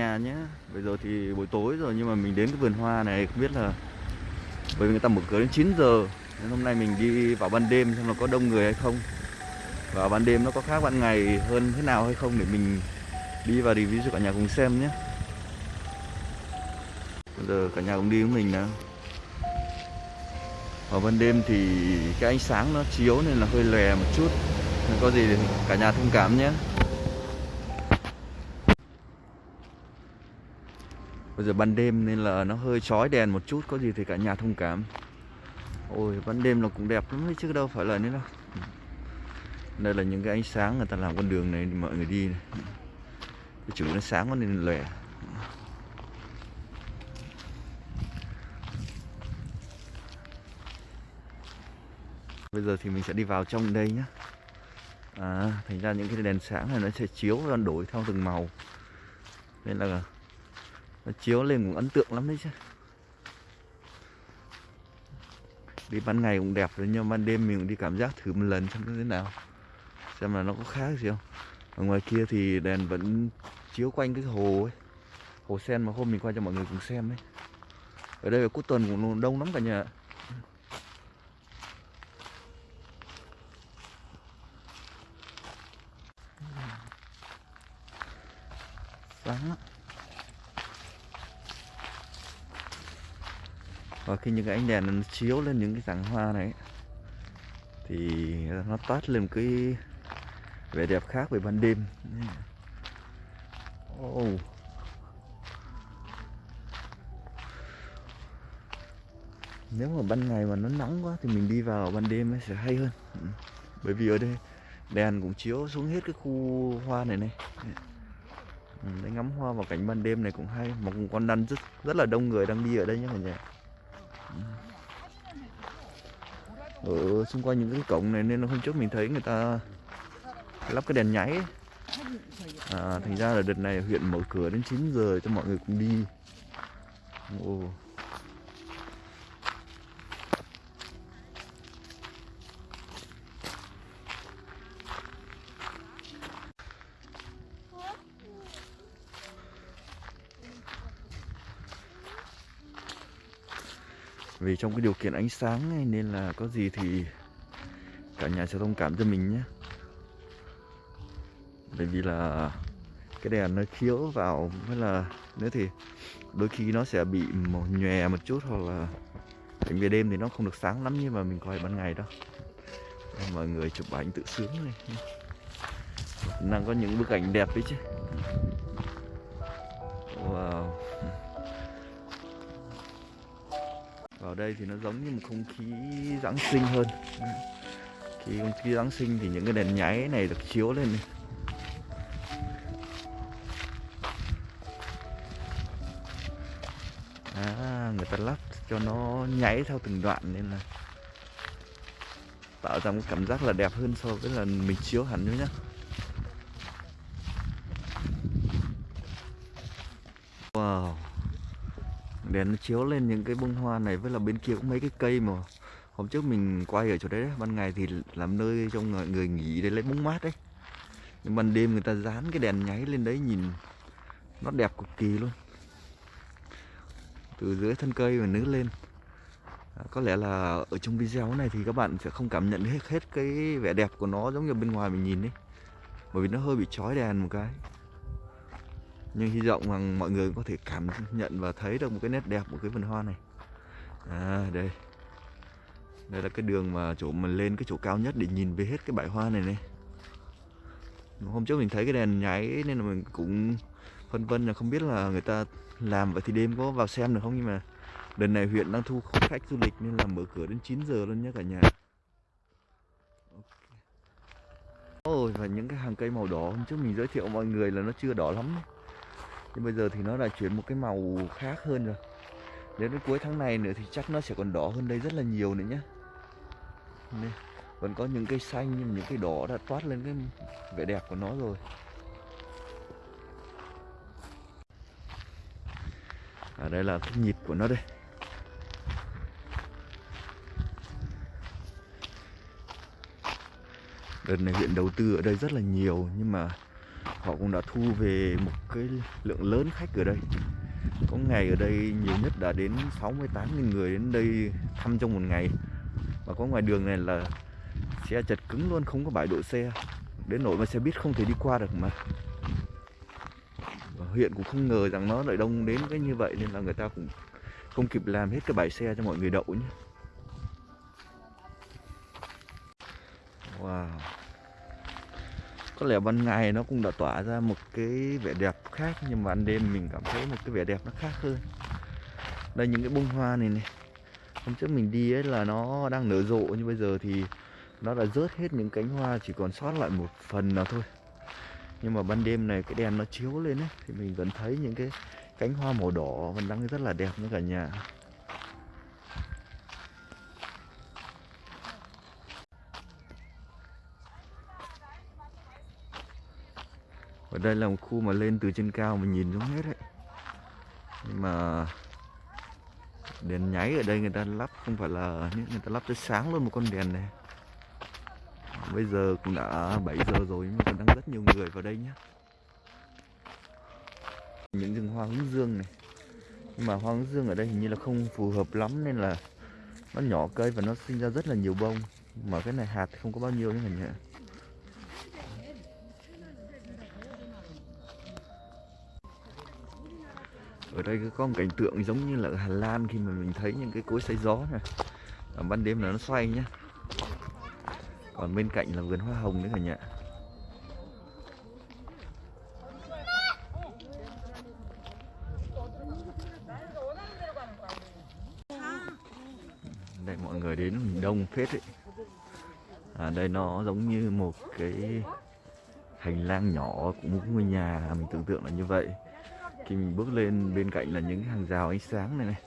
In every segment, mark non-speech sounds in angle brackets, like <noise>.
nhà nhé bây giờ thì buổi tối rồi, nhưng mà mình đến cái vườn hoa này không biết là bởi vì người ta mở cửa đến 9 giờ, nên hôm nay mình đi vào ban đêm xem là có đông người hay không. Và ban đêm nó có khác ban ngày hơn thế nào hay không để mình đi và review cho cả nhà cùng xem nhé. Bây giờ cả nhà cùng đi với mình nào. Vào ban đêm thì cái ánh sáng nó chiếu nên là hơi lè một chút. Nên có gì thì cả nhà thông cảm nhé. Bây giờ ban đêm nên là nó hơi chói đèn một chút, Có gì thì cả nhà thông cảm. Ôi, ban đêm nó cũng đẹp lắm đấy chứ đâu phải là nữa đâu Đây là những cái ánh sáng người ta làm con đường này, mọi người đi này. Cái chữ nó sáng quá nên lẻ. Bây giờ thì mình sẽ đi vào trong đây nhé À thành ra những cái đèn sáng này nó sẽ chiếu và đổi theo từng màu. Nên là nó chiếu lên cũng ấn tượng lắm đấy chứ. Đi ban ngày cũng đẹp rồi, nhưng ban đêm mình cũng đi cảm giác thử một lần xem nó thế nào. Xem là nó có khác gì không. Ở ngoài kia thì đèn vẫn chiếu quanh cái hồ ấy. Hồ sen mà hôm mình qua cho mọi người cùng xem đấy ở đây ở cuối tuần cũng đông lắm cả nhà sáng lắm và khi những cái ánh đèn nó chiếu lên những cái rặng hoa này thì nó toát lên một cái vẻ đẹp khác về ban đêm. Oh. nếu mà ban ngày mà nó nắng quá thì mình đi vào ban đêm ấy sẽ hay hơn. Ừ. Bởi vì ở đây đèn cũng chiếu xuống hết cái khu hoa này này. Ừ, để ngắm hoa vào cảnh ban đêm này cũng hay mà cũng còn đang rất rất là đông người đang đi ở đây nhé cả nhà ở xung quanh những cái cổng này nên hôm trước mình thấy người ta lắp cái đèn nháy ấy. à, thành ra là đợt này huyện mở cửa đến 9 giờ cho mọi người cùng đi Ồ. vì trong cái điều kiện ánh sáng này nên là có gì thì cả nhà sẽ thông cảm cho mình nhé. Bởi vì là cái đèn nó chiếu vào, với là nữa thì đôi khi nó sẽ bị màu nhòe một chút, hoặc là cảnh về đêm thì nó không được sáng lắm như mà mình coi ban ngày đâu. Mọi người chụp ảnh tự sướng này. Đang có những bức ảnh đẹp đấy chứ. Vào đây thì nó giống như một không khí Giáng sinh hơn. Khi không khí Giáng sinh thì những cái đèn nháy này được chiếu lên này. À, người ta lắp cho nó nháy theo từng đoạn nên là tạo ra một cảm giác là đẹp hơn so với là mình chiếu hẳn nữa nhá. Wow đèn nó chiếu lên những cái bông hoa này với là bên kia cũng mấy cái cây mà hôm trước mình quay ở chỗ đấy, ban ngày thì làm nơi cho người nghỉ để lấy bóng mát đấy. Nhưng ban đêm người ta dán cái đèn nháy lên đấy nhìn nó đẹp cực kỳ luôn. Từ dưới thân cây mà nứa lên. À, có lẽ là ở trong video này thì các bạn sẽ không cảm nhận hết hết cái vẻ đẹp của nó giống như bên ngoài mình nhìn đấy bởi vì nó hơi bị chói đèn một cái nhưng hy vọng rằng mọi người có thể cảm nhận và thấy được một cái nét đẹp của cái vườn hoa này. À đây. Đây là cái đường mà chỗ mình lên cái chỗ cao nhất để nhìn về hết cái bãi hoa này này. Hôm trước mình thấy cái đèn nháy nên là mình cũng phân vân là không biết là người ta làm vậy thì đêm có vào xem được không? Nhưng mà lần này huyện đang thu khách du lịch nên là mở cửa đến 9 giờ luôn nhé cả nhà. Ôi, và những cái hàng cây màu đỏ, hôm trước mình giới thiệu mọi người là nó chưa đỏ lắm nhưng bây giờ thì nó đã chuyển một cái màu khác hơn rồi. Đến cuối tháng này nữa thì chắc nó sẽ còn đỏ hơn đây rất là nhiều nữa nhé Nên, vẫn có những cây xanh nhưng những cây đỏ đã toát lên cái vẻ đẹp của nó rồi. Ở à, đây là cái nhịp của nó đây. Đợt này huyện đầu tư ở đây rất là nhiều nhưng mà họ cũng đã thu về một cái lượng lớn khách ở đây. Có ngày ở đây nhiều nhất đã đến 68.000 người đến đây thăm trong một ngày. Và có ngoài đường này là xe chật cứng luôn, không có bãi đỗ xe. Đến nỗi mà xe buýt không thể đi qua được mà. Và huyện cũng không ngờ rằng nó lại đông đến cái như vậy nên là người ta cũng không kịp làm hết cái bãi xe cho mọi người đậu nhé. Có lẽ ban ngày nó cũng đã tỏa ra một cái vẻ đẹp khác, nhưng mà ban đêm mình cảm thấy một cái vẻ đẹp nó khác hơn. Đây, những cái bông hoa này này. Hôm trước mình đi ấy là nó đang nở rộ, nhưng bây giờ thì nó đã rớt hết những cánh hoa, chỉ còn sót lại một phần nào thôi. Nhưng mà ban đêm này cái đèn nó chiếu lên ấy, thì mình vẫn thấy những cái cánh hoa màu đỏ vẫn đang rất là đẹp nữa cả nhà. Ở đây là một khu mà lên từ trên cao mình nhìn xuống hết đấy. Nhưng mà đèn nháy ở đây người ta lắp, không phải là người ta lắp tới sáng luôn một con đèn này. Bây giờ cũng đã 7 giờ rồi nhưng mà còn đang rất nhiều người vào đây nhá. những rừng hoa hướng dương này. Nhưng mà hoa hướng dương ở đây hình như là không phù hợp lắm nên là nó nhỏ cây và nó sinh ra rất là nhiều bông. Mà cái này hạt không có bao nhiêu nữa cả nhà ở đây có một cảnh tượng giống như là ở Hà Lan khi mà mình thấy những cái cối xay gió này ở ban đêm là nó xoay nhá. Còn bên cạnh là vườn hoa hồng nữa cả nhà. Đây mọi người đến đông phết ấy. À, đây nó giống như một cái hành lang nhỏ của một ngôi nhà mình tưởng tượng là như vậy khi mình bước lên bên cạnh là những hàng rào ánh sáng này này.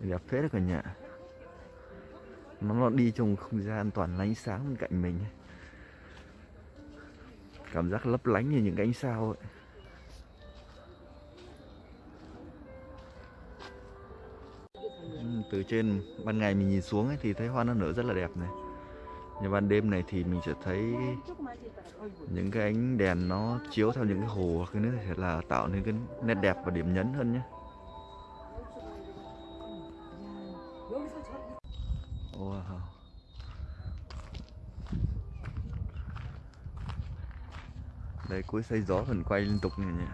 Đẹp phết đấy cả nhà. Nó, nó đi trong không gian toàn là ánh sáng bên cạnh mình. Cảm giác lấp lánh như những cái ánh sao ấy. Từ trên ban ngày mình nhìn xuống ấy, thì thấy hoa nó nở rất là đẹp này nhưng ban đêm này thì mình sẽ thấy những cái ánh đèn nó chiếu theo những cái hồ cái nước sẽ là tạo nên cái nét đẹp và điểm nhấn hơn nhé. Wow. À, đây cuối xây gió phần quay liên tục này nhỉ.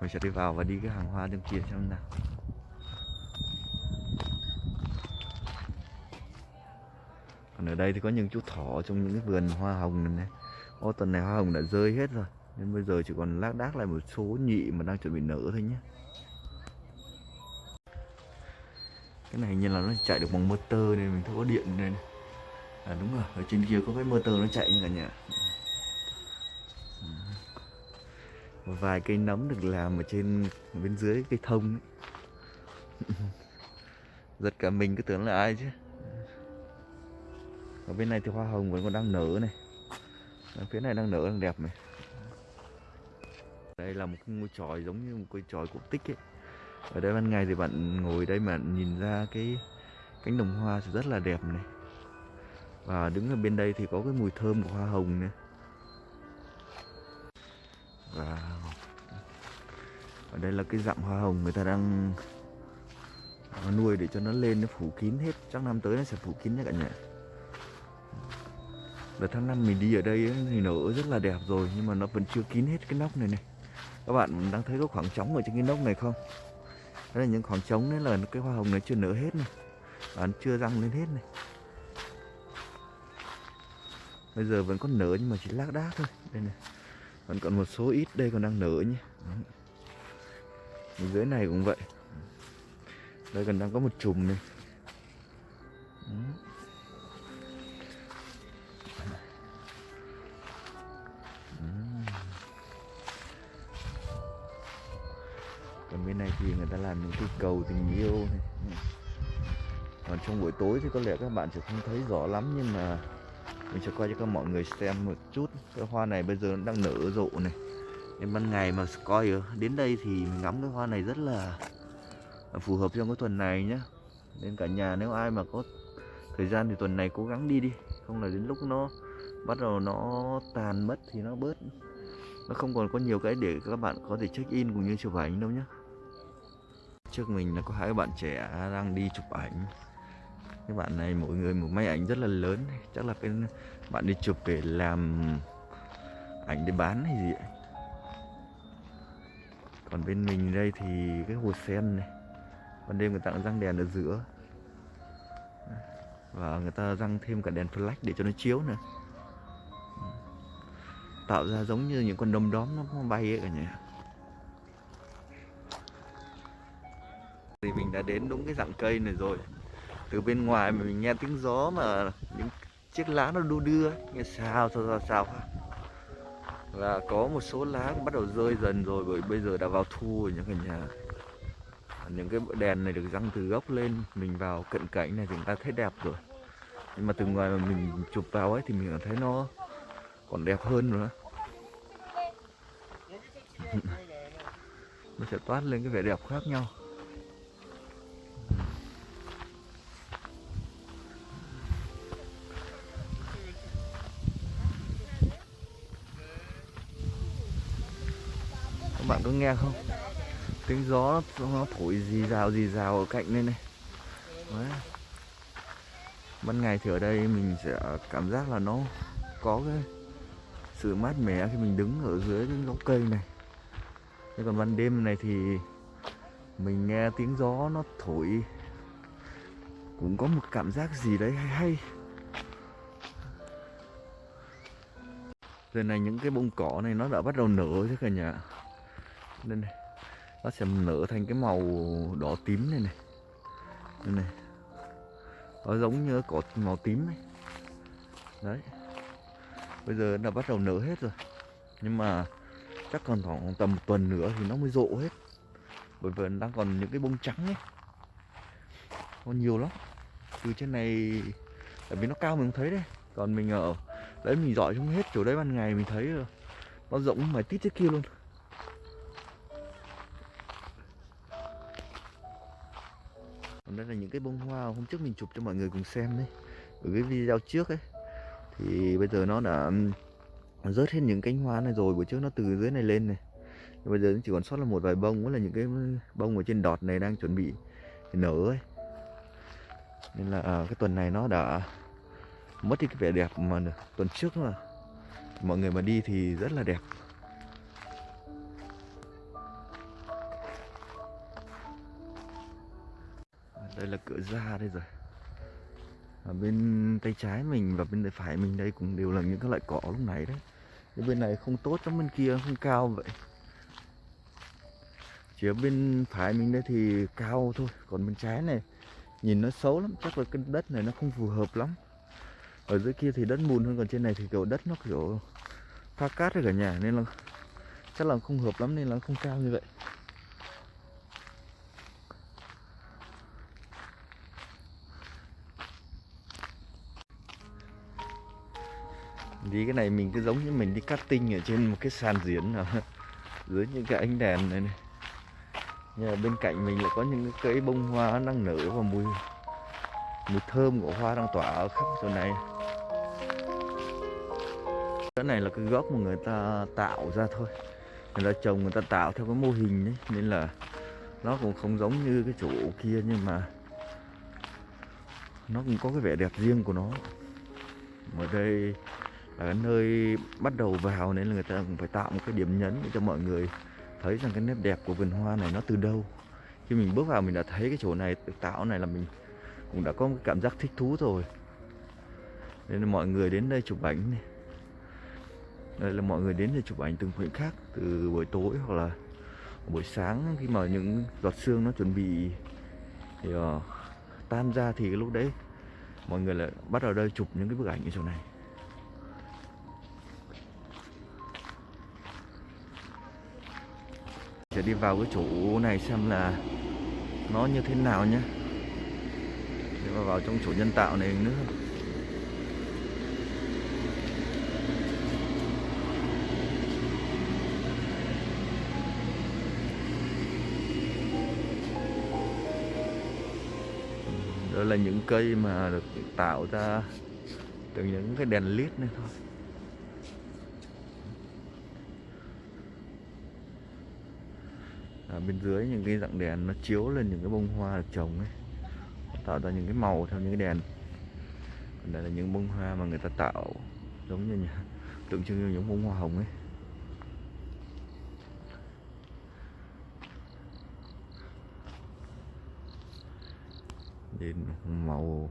Mình sẽ đi vào và đi cái hàng hoa bên kia xem nào. Còn ở đây thì có những chú thỏ trong những cái vườn hoa hồng này, này. Ô tuần này hoa hồng đã rơi hết rồi Nên bây giờ chỉ còn lác đác lại một số nhị mà đang chuẩn bị nở thôi nhé Cái này như là nó chạy được bằng motor nên mình thấy có điện nên À đúng rồi, ở trên kia có cái motor nó chạy như cả nhà Một vài cây nấm được làm ở trên bên dưới cây thông ấy. <laughs> Giật cả mình cứ tưởng là ai chứ ở bên này thì hoa hồng vẫn còn đang nở này. Ở phía này đang nở, đang đẹp này. Đây là một cái ngôi tròi giống như một cái tròi cổ tích ấy. Ở đây ban ngày thì bạn ngồi đây mà nhìn ra cái cánh đồng hoa thì rất là đẹp này. Và đứng ở bên đây thì có cái mùi thơm của hoa hồng nữa và ở đây là cái dặm hoa hồng người ta đang nuôi để cho nó lên, nó phủ kín hết. Chắc năm tới nó sẽ phủ kín nhé cả nhà đợt tháng năm mình đi ở đây ấy, thì nở rất là đẹp rồi nhưng mà nó vẫn chưa kín hết cái nóc này này. Các bạn đang thấy có khoảng trống ở trên cái nóc này không? Đó là những khoảng trống đấy là cái hoa hồng này chưa nở hết này. Và nó chưa răng lên hết này. Bây giờ vẫn còn nở nhưng mà chỉ lác đác thôi. Đây này vẫn còn một số ít đây còn đang nở nhé. Dưới này cũng vậy. Đây còn đang có một chùm này. Đó. Bên này thì người ta làm những cái cầu tình yêu này. Còn trong buổi tối thì có lẽ các bạn sẽ không thấy rõ lắm, nhưng mà mình sẽ quay cho các mọi người xem một chút. Cái hoa này bây giờ nó đang nở rộ này. Nên ban ngày mà coi đến đây thì mình ngắm cái hoa này rất là phù hợp trong cái tuần này nhé nên cả nhà nếu ai mà có thời gian thì tuần này cố gắng đi đi. Không là đến lúc nó bắt đầu nó tàn mất thì nó bớt. Nó không còn có nhiều cái để các bạn có thể check in cũng như chụp ảnh đâu nhé trước mình là có hai bạn trẻ đang đi chụp ảnh. Các bạn này mỗi người một máy ảnh rất là lớn. Chắc là cái bạn đi chụp để làm ảnh để bán hay gì ấy. còn bên mình đây thì cái hồ sen này. Ban đêm người ta cũng răng đèn ở giữa. Và người ta răng thêm cả đèn flash để cho nó chiếu nữa. Tạo ra giống như những con đom đóm nó bay ấy cả nhà. Thì mình đã đến đúng cái dạng cây này rồi. Từ bên ngoài mà mình nghe tiếng gió mà những chiếc lá nó đu đưa, nghe sao sao sao sao là có một số lá bắt đầu rơi dần rồi, bởi bây giờ đã vào thu rồi nhá cả nhà. Những cái đèn này được răng từ gốc lên, mình vào cận cảnh này thì chúng ta thấy đẹp rồi. Nhưng mà từ ngoài mà mình chụp vào ấy thì mình cảm thấy nó còn đẹp hơn nữa. <laughs> Nó sẽ toát lên cái vẻ đẹp khác nhau. Các bạn có nghe không? Tiếng gió nó thổi rì rào rì rào ở cạnh đây này. Đấy. ban ngày thì ở đây mình sẽ cảm giác là nó có cái sự mát mẻ khi mình đứng ở dưới cái gốc cây này. Thế còn ban đêm này thì mình nghe tiếng gió nó thổi, cũng có một cảm giác gì đấy hay hay. Giờ này những cái bông cỏ này nó đã bắt đầu nở chứ cả nhà đây này. Nó sẽ nở thành cái màu đỏ tím này này. Đây này. Nó giống như cỏ màu tím này. Đấy. Bây giờ nó bắt đầu nở hết rồi. Nhưng mà chắc còn khoảng tầm một tuần nữa thì nó mới rộ hết. Bởi vì đang còn những cái bông trắng ấy. Còn nhiều lắm. Từ trên này, tại vì nó cao mình không thấy đấy. Còn mình ở, đấy mình dọi không hết chỗ đấy ban ngày mình thấy rồi. Nó rộng mà tít thế kia luôn. Đó là những cái bông hoa hôm trước mình chụp cho mọi người cùng xem đấy. Ở cái video trước ấy thì bây giờ nó đã rớt hết những cánh hoa này rồi buổi trước nó từ dưới này lên này. Nhưng bây giờ nó chỉ còn sót là một vài bông cũng là những cái bông ở trên đọt này đang chuẩn bị nở ấy. Nên là à, cái tuần này nó đã mất đi cái vẻ đẹp mà tuần trước mà. Mọi người mà đi thì rất là đẹp. Đây là cửa ra đây rồi. Ở bên tay trái mình và bên tay phải mình đây cũng đều là những cái loại cỏ lúc nãy đấy. Cái bên này không tốt trong bên kia không cao vậy. Chỉ ở bên phải mình đây thì cao thôi, còn bên trái này nhìn nó xấu lắm, chắc là cái đất này nó không phù hợp lắm. Ở dưới kia thì đất mùn hơn, còn trên này thì kiểu đất nó kiểu pha cát ở cả nhà, nên là chắc là không hợp lắm, nên là không cao như vậy. Đi, cái này mình cứ giống như mình đi cutting ở trên một cái sàn diễn nào, <laughs> dưới những cái ánh đèn này này. Nhưng bên cạnh mình lại có những cái cây bông hoa đang nở và mùi mùi thơm của hoa đang tỏa ở khắp chỗ này. Cái này là cái gốc mà người ta tạo ra thôi. Người ta trồng, người ta tạo theo cái mô hình đấy nên là nó cũng không giống như cái chỗ kia, nhưng mà nó cũng có cái vẻ đẹp riêng của nó. Ở đây là cái nơi bắt đầu vào nên là người ta cũng phải tạo một cái điểm nhấn để cho mọi người thấy rằng cái nét đẹp của vườn hoa này nó từ đâu. Khi mình bước vào mình đã thấy cái chỗ này được tạo này là mình cũng đã có một cái cảm giác thích thú rồi. Nên là mọi người đến đây chụp ảnh này. Đây là mọi người đến để chụp ảnh từng khoảnh khắc từ buổi tối hoặc là buổi sáng khi mà những giọt sương nó chuẩn bị thì, uh, tan ra thì cái lúc đấy mọi người lại bắt đầu đây chụp những cái bức ảnh ở chỗ này. Sẽ đi vào cái chỗ này xem là nó như thế nào nhé để mà vào trong chỗ nhân tạo này nữa. Đó là những cây mà được tạo ra từ những cái đèn led này thôi. Bên dưới những cái dạng đèn nó chiếu lên những cái bông hoa được trồng ấy. Tạo ra những cái màu theo những cái đèn. Còn đây là những bông hoa mà người ta tạo giống như nhà, tượng trưng như những bông hoa hồng ấy. Đến màu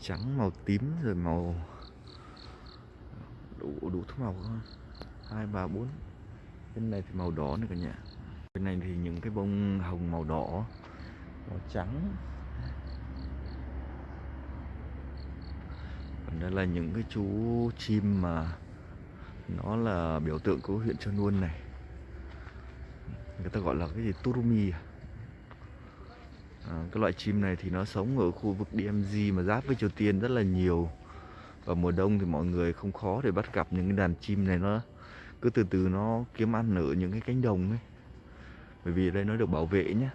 trắng màu tím rồi màu đủ đủ thứ màu hai ba bốn. Bên này thì màu đỏ nữa cả nhà bên này thì những cái bông hồng màu đỏ màu trắng. Còn đây là những cái chú chim mà nó là biểu tượng của huyện Trơn Nuôn này. Người ta gọi là cái gì? Turumi à? À, cái loại chim này thì nó sống ở khu vực DMZ mà giáp với Triều Tiên rất là nhiều. Và mùa đông thì mọi người không khó để bắt gặp những cái đàn chim này. Nó cứ từ từ nó kiếm ăn ở những cái cánh đồng ấy bởi vì ở đây nó được bảo vệ nhé.